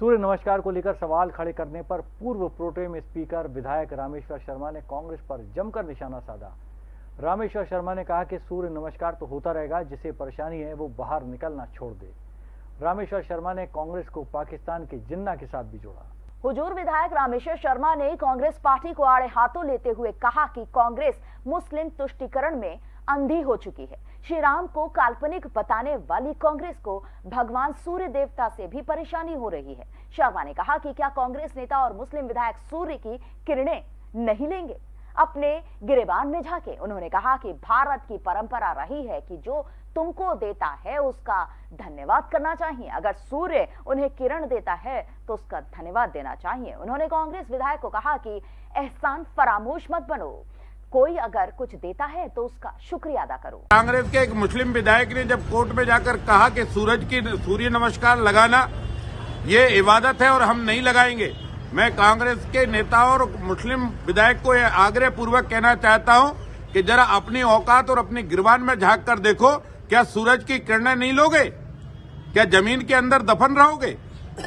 सूर्य नमस्कार को लेकर सवाल खड़े करने पर पूर्व प्रोटेम स्पीकर विधायक रामेश्वर शर्मा ने कांग्रेस पर जमकर निशाना साधा। रामेश्वर शर्मा ने कहा कि सूर्य नमस्कार तो होता रहेगा, जिसे परेशानी है वो बाहर निकलना छोड़ दे। रामेश्वर शर्मा ने कांग्रेस को पाकिस्तान के जिन्ना के साथ भी जोड़ा। हुजूर विधायक रामेश्वर शर्मा ने कांग्रेस पार्टी को आड़े हाथों लेते हुए कहा कि कांग्रेस मुस्लिम तुष्टिकरण में अंधी हो चुकी है। श्री राम को काल्पनिक बताने वाली कांग्रेस को भगवान सूर्य देवता से भी परेशानी हो रही है। शर्मा ने कहा कि क्या कांग्रेस नेता और मुस्लिम विधायक सूर्य की किरणें नहीं लेंगे? अपने गिरेबान में झांके। उन्होंने कहा कि भारत की परंपरा रही है कि जो तुमको देता है, उसका धन्यवाद करना चाहिए। अगर सूर्य उन्हें किरण देता है तो उसका धन्यवाद देना चाहिए। उन्होंने कांग्रेस विधायक को कहा कि एहसान फरामोश मत बनो। कोई अगर कुछ देता है तो उसका शुक्रिया अदा करो। कांग्रेस के एक मुस्लिम विधायक ने जब कोर्ट में जाकर कहा कि सूरज की, सूर्य नमस्कार लगाना, ये इबादत है और हम नहीं लगाएँगे। मैं कांग्रेस के नेता और मुस्लिम विधायक को यह आग्रह पूर्वक कहना चाहता हूँ कि जरा अपनी औकात और अपनी गिरवान में झाँक कर देखो, क्या सूरज की किरणें नहीं लोगे? क्या ज़मीन के अंदर दफन रहोगे?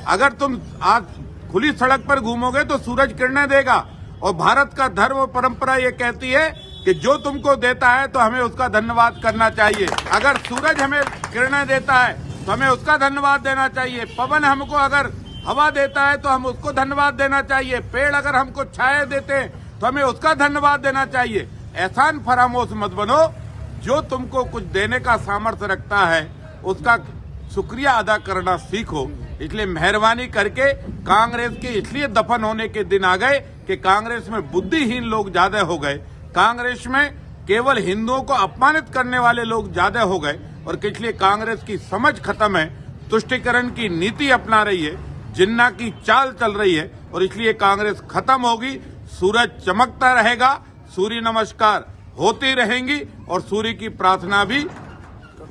अगर तुम आज खुली सड़क पर घूमोगे तो सूरज किरणें देगा। और भारत का धर्म और परंपरा ये कहती है कि जो तुमको देता है तो हमें उसका धन्यवाद करना चाहिए। अगर सूरज हमें किरणें देता है तो हमें उसका धन्यवाद देना चाहिए। पवन हमको अगर हवा देता है तो हम उसको धन्यवाद देना चाहिए। पेड़ अगर हमको छाया देते हैं तो हमें उसका धन्यवाद देना चाहिए। एहसान फरामोश मत बनो। जो तुमको कुछ देने का सामर्थ्य रखता है, उसका शुक्रिया अदा करना सीखो। इसलिए मेहरबानी करके कांग्रेस के इसलिए दफन होने के दिन आ गए कि कांग्रेस में बुद्धिहीन लोग ज़्यादा हो गए। कांग्रेस में केवल हिंदुओं को अपमानित करने वाले लोग ज़्यादा हो गए और इसलिए कांग्रेस की समझ खत्म है, तुष्टिकरण की नीति अपना रही है। जिन्ना की चाल चल रही है और इसलिए कांग्रेस खत्म होगी सूरज चमकता रहेगा सूर्य नमस्कार होती रहेंगी और सूर्य की प्रार्थना भी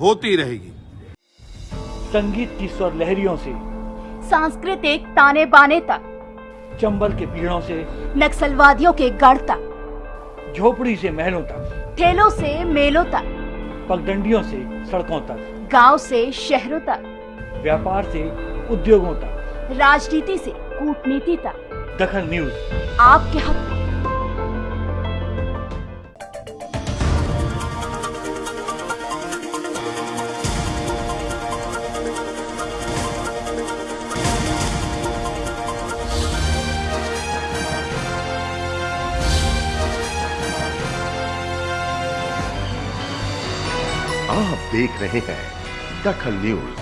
होती रहेगी। संगीत की स्वर लहरियों से सांस्कृतिक ताने बाने तक चंबल के पीड़ों से नक्सलवादियों के गढ़ तक झोपड़ी से महलों तक ठेलों से मेलों तक पगडंडियों से सड़कों तक गाँव से शहरों तक व्यापार से उद्योगों तक राजनीति से कूटनीति तक। दखल न्यूज़। आपके हक में। आप देख रहे हैं दखल न्यूज़।